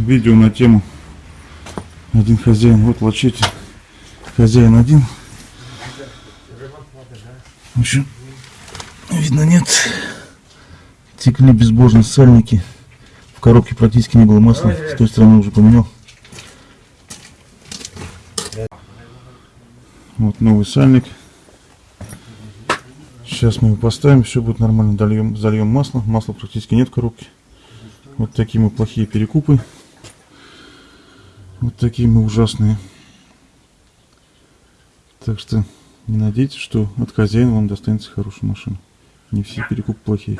видео на тему один хозяин. Вот лачете. Хозяин один. В общем, видно нет. Текли безбожно сальники. В коробке практически не было масла. С той стороны уже поменял. Вот новый сальник. Сейчас мы его поставим, все будет нормально. Дольем, зальем масло. Масла практически нет в коробке. Вот такие мы плохие перекупы. Вот такие мы ужасные. Так что не надейтесь, что от хозяина вам достанется хорошая машина. Не все перекупы плохие.